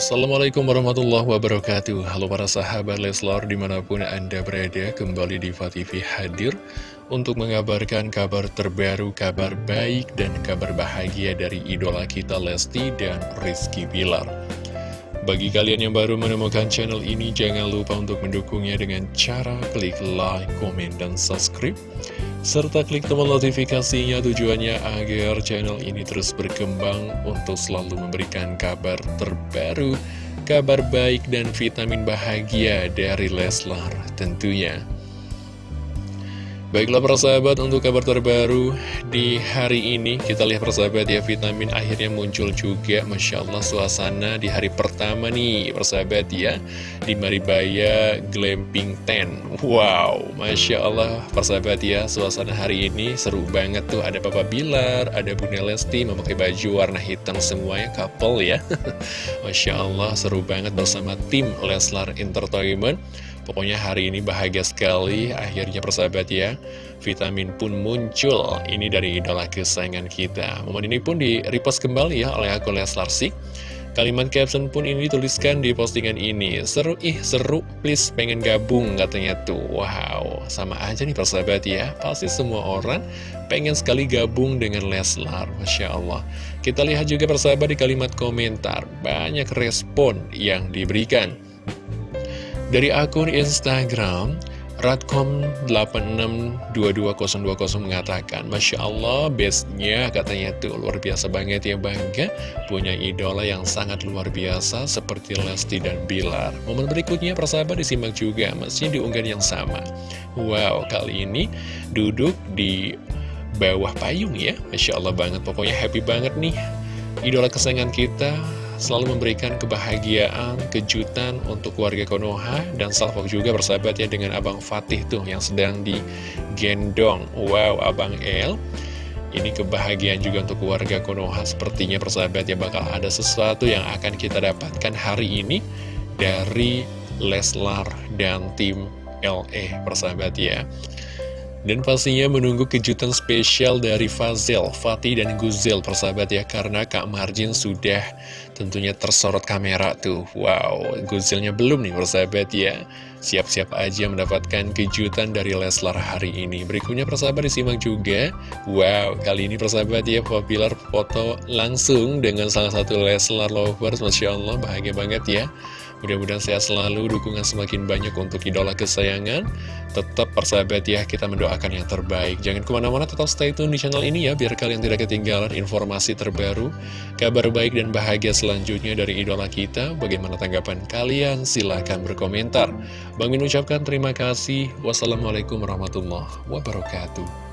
Assalamualaikum warahmatullahi wabarakatuh. Halo para sahabat Leslar di mana pun anda berada Kembali di TV hadir Untuk mengabarkan kabar terbaru Kabar baik dan kabar bahagia Dari idola kita Lesti dan Rizky Bilar Bagi kalian yang baru menemukan channel ini Jangan lupa untuk mendukungnya dengan cara Klik like, komen, dan subscribe serta klik tombol notifikasinya tujuannya agar channel ini terus berkembang untuk selalu memberikan kabar terbaru, kabar baik dan vitamin bahagia dari Leslar tentunya. Baiklah persahabat untuk kabar terbaru di hari ini Kita lihat persahabat ya vitamin akhirnya muncul juga. Masya Allah suasana di hari pertama nih persahabat ya. Di Maribaya Glamping Tent. Wow Masya Allah persahabat ya suasana hari ini seru banget tuh. Ada Papa Bilar, ada Bunda Lesti memakai baju warna hitam semuanya couple ya. Masya Allah seru banget bersama tim Leslar Entertainment Pokoknya hari ini bahagia sekali Akhirnya persahabat ya. Vitamin pun muncul. Ini dari idola kesayangan kita. Momen ini pun di repost kembali ya oleh akun Leslar Sik Kalimat caption pun ini dituliskan di postingan ini. Seru ih seru. Please pengen gabung katanya tuh. Wow sama aja nih persahabat ya. Pasti semua orang pengen sekali gabung dengan Leslar Masya Allah. Kita lihat juga persahabat di kalimat komentar. Banyak respon yang diberikan dari akun Instagram, Radcom86222020 mengatakan, Masya Allah, bestnya katanya tuh luar biasa banget ya bangga punya idola yang sangat luar biasa seperti Lesti dan Bilar. Momen berikutnya persahabat disimak juga, masih diunggah yang sama. Wow, kali ini duduk di bawah payung ya, Masya Allah banget, pokoknya happy banget nih. Idola kesayangan kita selalu memberikan kebahagiaan, kejutan untuk keluarga Konoha dan salvok juga bersahabat ya dengan Abang Fatih tuh yang sedang digendong. Wow, Abang El. Ini kebahagiaan juga untuk keluarga Konoha sepertinya persahabat ya bakal ada sesuatu yang akan kita dapatkan hari ini dari Leslar dan tim LE persahabat ya. Dan pastinya menunggu kejutan spesial dari Fazel, Fatih, dan Guzel persahabat ya Karena Kak Marjin sudah tentunya tersorot kamera tuh. Wow, Guzelnya belum nih persahabat ya. Siap-siap aja mendapatkan kejutan dari Leslar hari ini. Berikutnya persahabat disimak juga. Wow, kali ini persahabat ya Popular foto langsung dengan salah satu Leslar Lovers Masya Allah, bahagia banget ya Mudah-mudahan sehat selalu, dukungan semakin banyak untuk idola kesayangan. Tetap persahabat ya, kita mendoakan yang terbaik. Jangan ke mana-mana, tetap stay tune di channel ini ya, biar kalian tidak ketinggalan informasi terbaru, kabar baik dan bahagia selanjutnya dari idola kita. Bagaimana tanggapan kalian? Silahkan berkomentar. Bang Min ucapkan terima kasih. Wassalamualaikum warahmatullahi wabarakatuh.